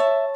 you